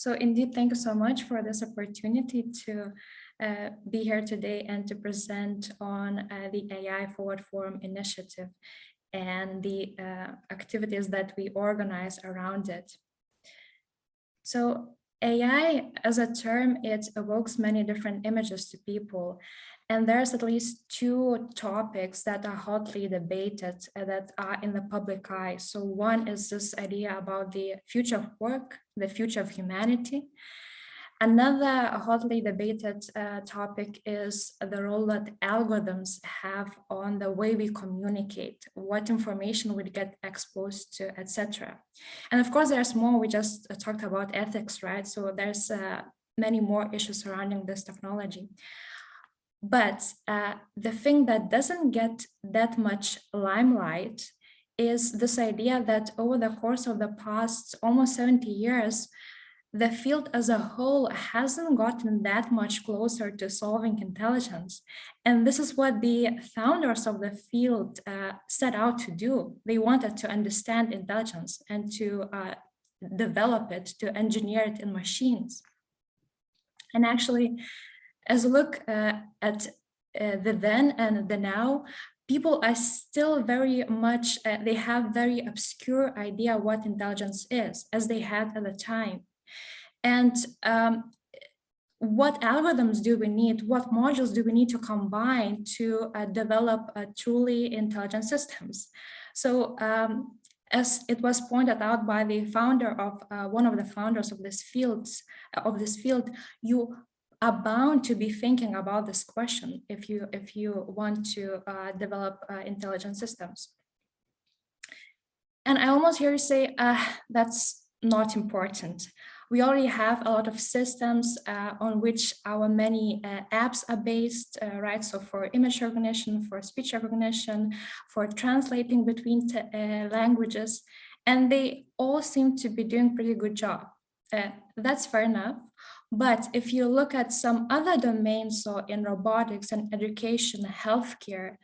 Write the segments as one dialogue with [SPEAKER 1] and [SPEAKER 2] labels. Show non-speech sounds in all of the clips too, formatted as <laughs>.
[SPEAKER 1] So indeed, thank you so much for this opportunity to uh, be here today and to present on uh, the AI Forward Forum initiative and the uh, activities that we organize around it. So AI as a term, it evokes many different images to people. And there's at least two topics that are hotly debated uh, that are in the public eye. So one is this idea about the future of work, the future of humanity. Another hotly debated uh, topic is the role that algorithms have on the way we communicate, what information we get exposed to, etc. And of course, there's more. We just uh, talked about ethics, right? So there's uh, many more issues surrounding this technology. But uh, the thing that doesn't get that much limelight is this idea that over the course of the past almost 70 years, the field as a whole hasn't gotten that much closer to solving intelligence. And this is what the founders of the field uh, set out to do. They wanted to understand intelligence and to uh, develop it, to engineer it in machines. And actually, as we look uh, at uh, the then and the now, people are still very much, uh, they have very obscure idea what intelligence is, as they had at the time. And um, what algorithms do we need? What modules do we need to combine to uh, develop uh, truly intelligent systems? So um, as it was pointed out by the founder of uh, one of the founders of this fields of this field, you are bound to be thinking about this question if you if you want to uh, develop uh, intelligent systems. And I almost hear you say uh, that's not important we already have a lot of systems uh, on which our many uh, apps are based, uh, right? So for image recognition, for speech recognition, for translating between uh, languages, and they all seem to be doing pretty good job. Uh, that's fair enough. But if you look at some other domains, so in robotics and education, healthcare,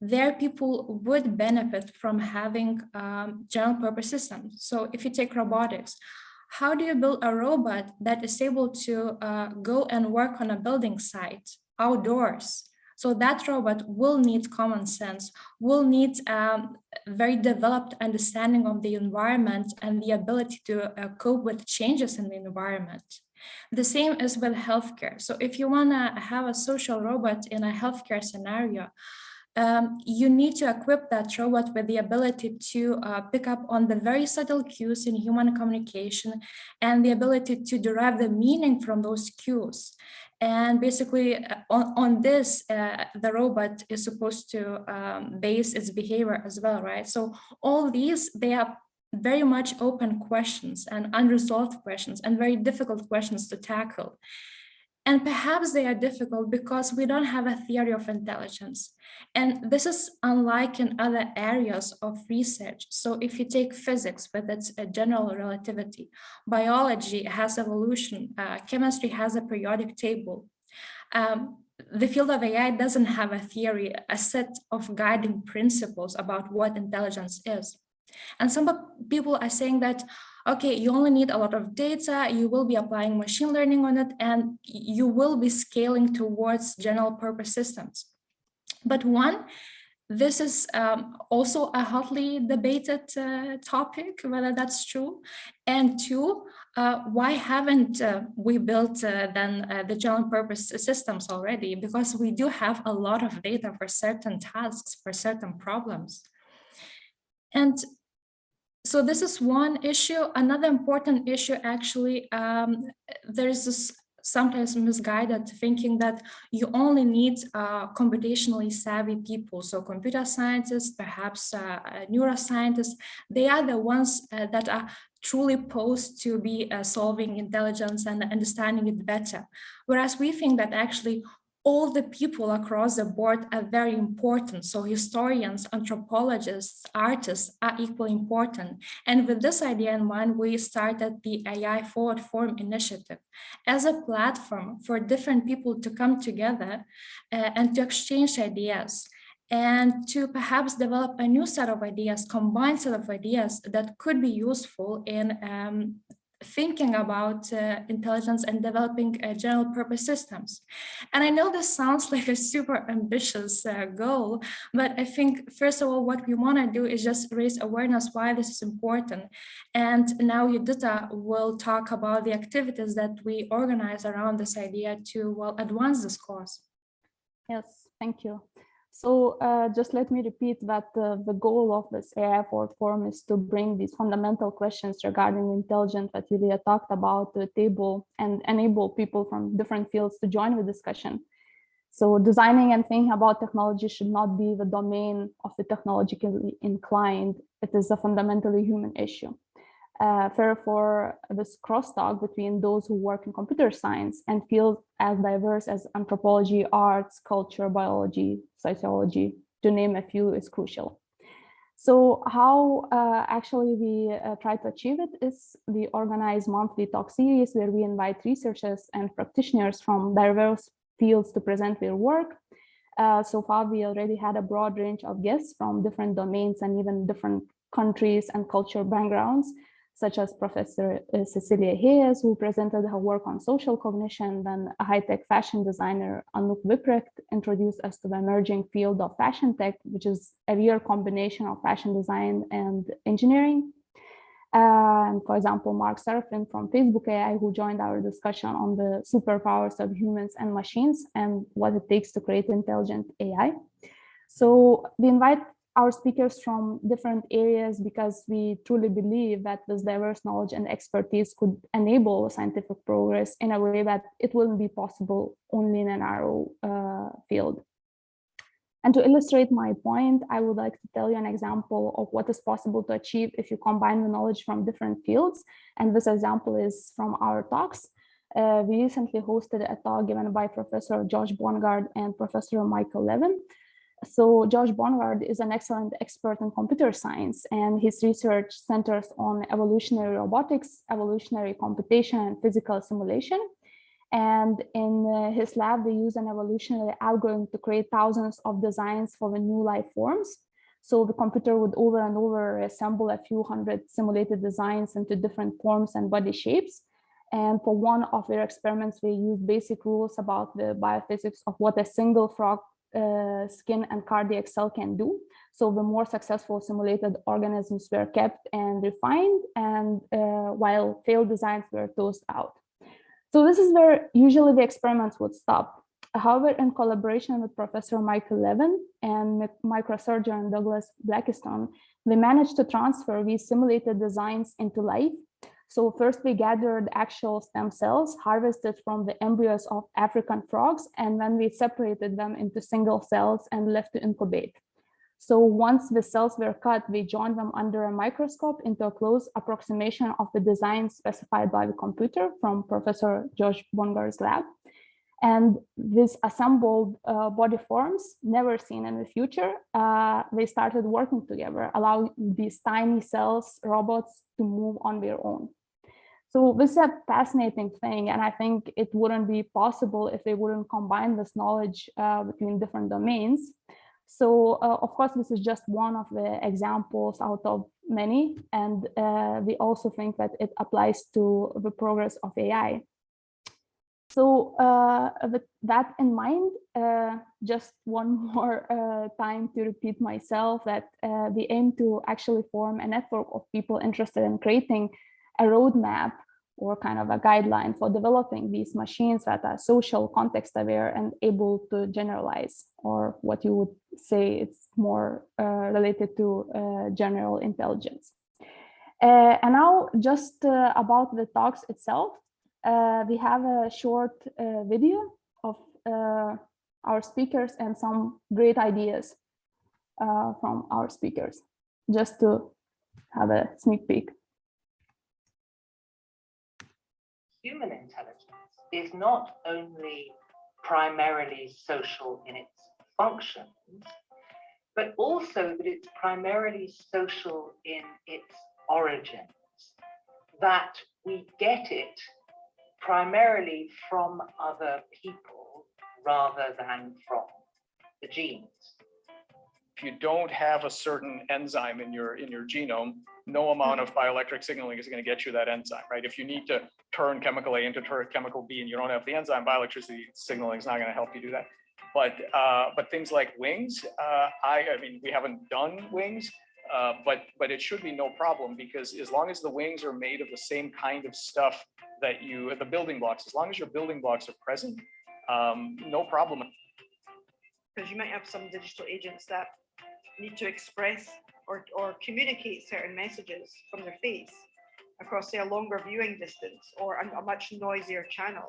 [SPEAKER 1] there people would benefit from having um, general purpose systems. So if you take robotics, how do you build a robot that is able to uh, go and work on a building site outdoors? So that robot will need common sense, will need um, very developed understanding of the environment and the ability to uh, cope with changes in the environment. The same is with healthcare. So if you want to have a social robot in a healthcare scenario, um, you need to equip that robot with the ability to uh, pick up on the very subtle cues in human communication and the ability to derive the meaning from those cues. And basically uh, on, on this, uh, the robot is supposed to um, base its behavior as well, right? So all these, they are very much open questions and unresolved questions and very difficult questions to tackle. And perhaps they are difficult because we don't have a theory of intelligence. And this is unlike in other areas of research. So if you take physics with its general relativity, biology has evolution, uh, chemistry has a periodic table. Um, the field of AI doesn't have a theory, a set of guiding principles about what intelligence is. And some people are saying that, okay, you only need a lot of data, you will be applying machine learning on it, and you will be scaling towards general purpose systems. But one, this is um, also a hotly debated uh, topic, whether that's true. And two, uh, why haven't uh, we built uh, then uh, the general purpose systems already? Because we do have a lot of data for certain tasks, for certain problems. And so this is one issue. Another important issue, actually, um, there's this sometimes misguided thinking that you only need uh, computationally savvy people. So computer scientists, perhaps uh, neuroscientists, they are the ones uh, that are truly posed to be uh, solving intelligence and understanding it better. Whereas we think that actually all the people across the board are very important. So historians, anthropologists, artists are equally important. And with this idea in mind, we started the AI Forward Forum initiative as a platform for different people to come together uh, and to exchange ideas and to perhaps develop a new set of ideas, combined set of ideas that could be useful in um, thinking about uh, intelligence and developing uh, general purpose systems. And I know this sounds <laughs> like a super ambitious uh, goal, but I think first of all, what we want to do is just raise awareness why this is important. And now Judita will talk about the activities that we organize around this idea to well advance this cause.
[SPEAKER 2] Yes, thank you. So uh, just let me repeat that uh, the goal of this AI Forum is to bring these fundamental questions regarding intelligence that Yulia talked about to the table and enable people from different fields to join the discussion. So designing and thinking about technology should not be the domain of the technologically inclined. It is a fundamentally human issue uh, therefore this crosstalk between those who work in computer science and fields as diverse as anthropology, arts, culture, biology, sociology, to name a few, is crucial. So how uh, actually we uh, try to achieve it is we organize monthly talk series where we invite researchers and practitioners from diverse fields to present their work. Uh, so far, we already had a broad range of guests from different domains and even different countries and cultural backgrounds such as Professor uh, Cecilia Heyes, who presented her work on social cognition, then a high-tech fashion designer, Anouk Wipprecht, introduced us to the emerging field of fashion tech, which is a real combination of fashion design and engineering. Uh, and for example, Mark Serafin from Facebook AI, who joined our discussion on the superpowers of humans and machines and what it takes to create intelligent AI. So we invite our speakers from different areas because we truly believe that this diverse knowledge and expertise could enable scientific progress in a way that it wouldn't be possible only in a narrow uh, field. And to illustrate my point, I would like to tell you an example of what is possible to achieve if you combine the knowledge from different fields. And this example is from our talks. Uh, we recently hosted a talk given by Professor Josh Bongard and Professor Michael Levin so Josh Bongard is an excellent expert in computer science and his research centers on evolutionary robotics, evolutionary computation and physical simulation. And in uh, his lab, they use an evolutionary algorithm to create thousands of designs for the new life forms. So the computer would over and over assemble a few hundred simulated designs into different forms and body shapes. And for one of their experiments, they use basic rules about the biophysics of what a single frog uh, skin and cardiac cell can do. So the more successful simulated organisms were kept and refined and uh, while failed designs were tossed out. So this is where usually the experiments would stop. However, in collaboration with Professor Michael Levin and microsurgeon Douglas Blackiston, we managed to transfer these simulated designs into life so first we gathered actual stem cells harvested from the embryos of African frogs, and then we separated them into single cells and left to incubate. So once the cells were cut, we joined them under a microscope into a close approximation of the design specified by the computer from Professor Josh Bongard's lab. And these assembled uh, body forms, never seen in the future, uh, they started working together, allowing these tiny cells, robots to move on their own. So this is a fascinating thing, and I think it wouldn't be possible if they wouldn't combine this knowledge uh, between different domains. So uh, of course, this is just one of the examples out of many, and uh, we also think that it applies to the progress of AI. So uh, with that in mind, uh, just one <laughs> more uh, time to repeat myself that we aim to actually form a network of people interested in creating a roadmap or kind of a guideline for developing these machines that are social context aware and able to generalize or what you would say it's more uh, related to uh, general intelligence. Uh, and now just uh, about the talks itself, uh, we have a short uh, video of our speakers and some great ideas from our speakers, just to have a sneak peek.
[SPEAKER 3] Human intelligence is not only primarily social in its functions, but also that it's primarily social in its origins, that we get it primarily from other people rather than from the genes.
[SPEAKER 4] If you don't have a certain enzyme in your in your genome, no amount of bioelectric signaling is going to get you that enzyme, right? If you need to turn chemical A into turn chemical B and you don't have the enzyme, bioelectricity signaling is not going to help you do that. But uh, but things like wings, uh, I I mean we haven't done wings, uh, but but it should be no problem because as long as the wings are made of the same kind of stuff that you the building blocks, as long as your building blocks are present, um, no problem.
[SPEAKER 5] Because you might have some digital agents that need to express or, or communicate certain messages from their face across say a longer viewing distance or a, a much noisier channel.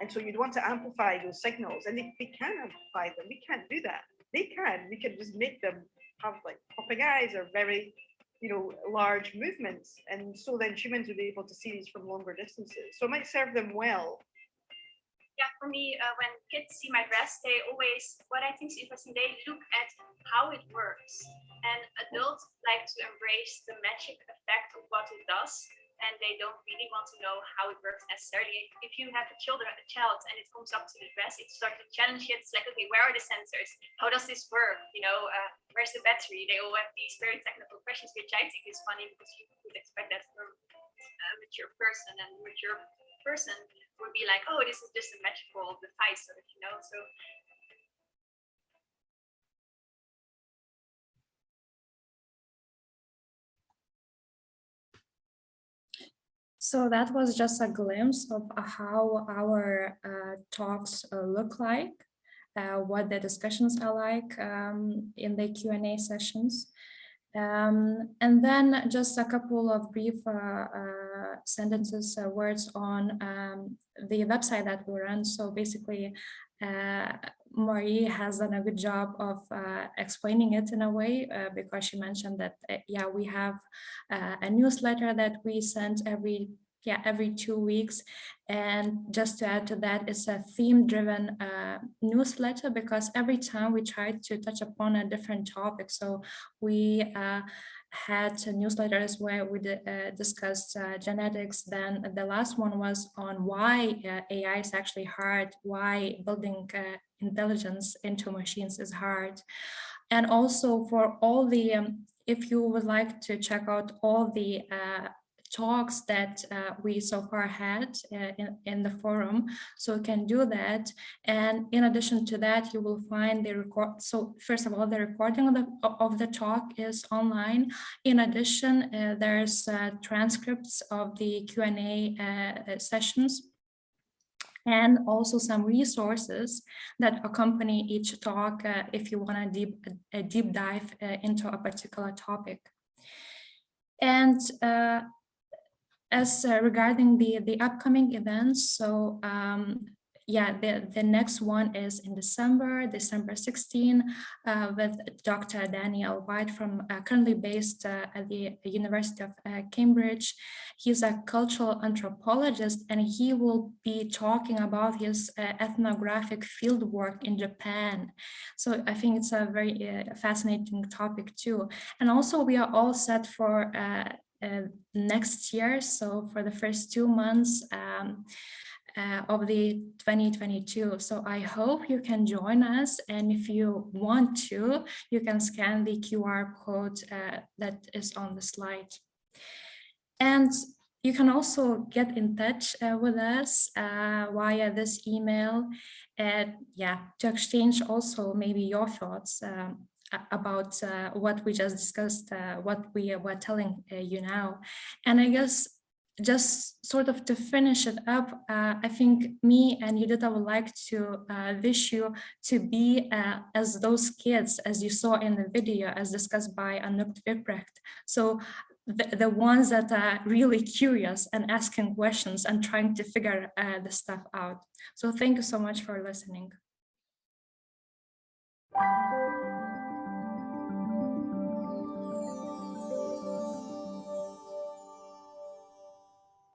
[SPEAKER 5] And so you'd want to amplify those signals and they, they can amplify them. We can't do that. They can, we can just make them have like popping eyes or very, you know, large movements. And so then humans would be able to see these from longer distances. So it might serve them well
[SPEAKER 6] for me, uh, when kids see my dress, they always, what I think is interesting, they look at how it works. And adults like to embrace the magic effect of what it does. And they don't really want to know how it works necessarily. If you have a children, a child, and it comes up to the dress, it starts to challenge it. It's like, okay, where are the sensors? How does this work? You know, uh, where's the battery? They all have these very technical questions, which I think is funny because you would expect that from a mature person and mature person would be like, oh, this is just a magical device, sort of, you know. So
[SPEAKER 1] So that was just a glimpse of how our uh, talks uh, look like, uh, what the discussions are like um, in the Q&A sessions. Um, and then just a couple of brief uh, uh, sentences, uh, words on um, the website that we run. So basically, uh, Marie has done a good job of uh, explaining it in a way uh, because she mentioned that, yeah, we have a newsletter that we send every yeah, every two weeks. And just to add to that, it's a theme driven uh, newsletter because every time we try to touch upon a different topic. So we uh, had newsletters where we uh, discussed uh, genetics. Then the last one was on why uh, AI is actually hard, why building uh, intelligence into machines is hard. And also for all the, um, if you would like to check out all the talks that uh, we so far had uh, in, in the forum. So you can do that. And in addition to that, you will find the record. So first of all, the recording of the, of the talk is online. In addition, uh, there's uh, transcripts of the Q&A uh, sessions and also some resources that accompany each talk uh, if you want a deep, a deep dive into a particular topic. And uh, as uh, regarding the the upcoming events. So um, yeah the the next one is in december december 16 uh, with dr daniel white from uh, currently based uh, at the university of uh, cambridge. He's a cultural anthropologist and he will be talking about his uh, ethnographic field work in japan. So i think it's a very fascinating topic too. And also we are all set for uh, next year. So for the first two months um, uh, of the 2022. So I hope you can join us. And if you want to, you can scan the QR code uh, that is on the slide. And you can also get in touch uh, with us uh, via this email and yeah, to exchange also maybe your thoughts um, about uh, what we just discussed, uh, what we were telling uh, you now. And I guess just sort of to finish it up, uh, I think me and Judita would like to uh, wish you to be uh, as those kids, as you saw in the video, as discussed by Anouk Wipprecht. So the, the, ones that are really curious and asking questions and trying to figure the stuff out. So thank you so much for listening.